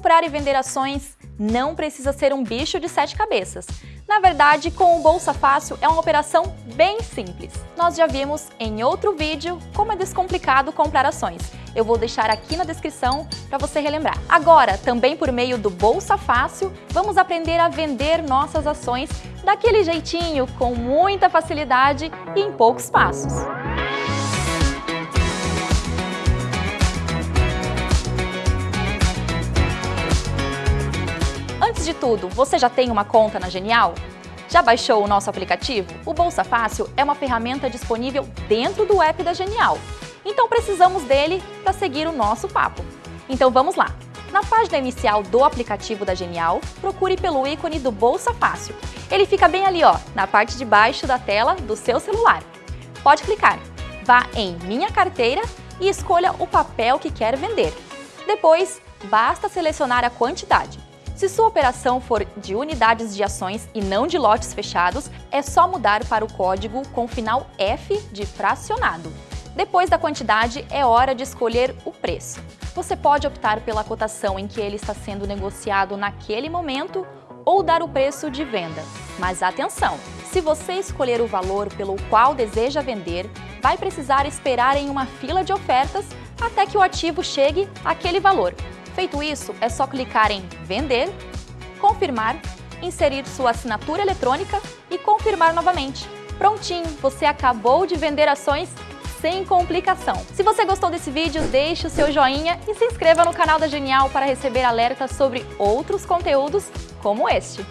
Comprar e vender ações não precisa ser um bicho de sete cabeças. Na verdade, com o Bolsa Fácil é uma operação bem simples. Nós já vimos em outro vídeo como é descomplicado comprar ações. Eu vou deixar aqui na descrição para você relembrar. Agora, também por meio do Bolsa Fácil, vamos aprender a vender nossas ações daquele jeitinho, com muita facilidade e em poucos passos. Tudo, você já tem uma conta na Genial? Já baixou o nosso aplicativo? O Bolsa Fácil é uma ferramenta disponível dentro do app da Genial. Então precisamos dele para seguir o nosso papo. Então vamos lá! Na página inicial do aplicativo da Genial, procure pelo ícone do Bolsa Fácil. Ele fica bem ali, ó, na parte de baixo da tela do seu celular. Pode clicar. Vá em Minha Carteira e escolha o papel que quer vender. Depois, basta selecionar a quantidade. Se sua operação for de unidades de ações e não de lotes fechados, é só mudar para o código com final F de fracionado. Depois da quantidade, é hora de escolher o preço. Você pode optar pela cotação em que ele está sendo negociado naquele momento ou dar o preço de venda. Mas atenção! Se você escolher o valor pelo qual deseja vender, vai precisar esperar em uma fila de ofertas até que o ativo chegue àquele valor. Feito isso, é só clicar em Vender, confirmar, inserir sua assinatura eletrônica e confirmar novamente. Prontinho, você acabou de vender ações sem complicação. Se você gostou desse vídeo, deixe o seu joinha e se inscreva no canal da Genial para receber alertas sobre outros conteúdos como este.